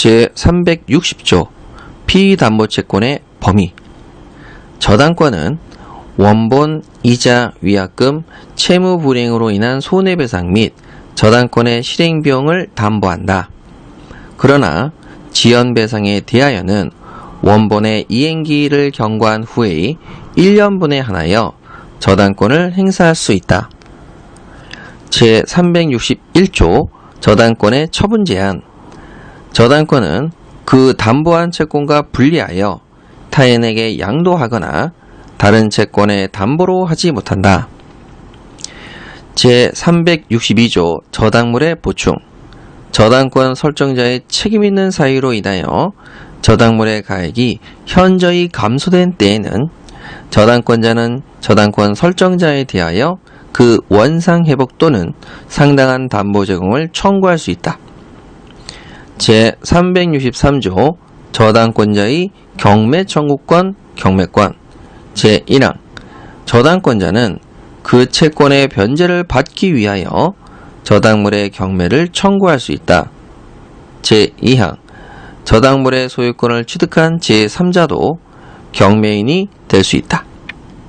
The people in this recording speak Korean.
제360조 피담보채권의 범위 저당권은 원본, 이자, 위약금, 채무 불이행으로 인한 손해배상 및 저당권의 실행 비용을 담보한다. 그러나 지연배상에 대하여는 원본의 이행기일을 경과한 후에 1년분에 한하여 저당권을 행사할 수 있다. 제361조 저당권의 처분 제한 저당권은 그 담보한 채권과 분리하여 타인에게 양도하거나 다른 채권의 담보로 하지 못한다. 제362조 저당물의 보충 저당권 설정자의 책임 있는 사유로 인하여 저당물의 가액이 현저히 감소된 때에는 저당권자는 저당권 설정자에 대하여 그 원상 회복 또는 상당한 담보 제공을 청구할 수 있다. 제363조 저당권자의 경매 청구권, 경매권 제1항 저당권자는 그 채권의 변제를 받기 위하여 저당물의 경매를 청구할 수 있다. 제2항 저당물의 소유권을 취득한 제3자도 경매인이 될 수 있다.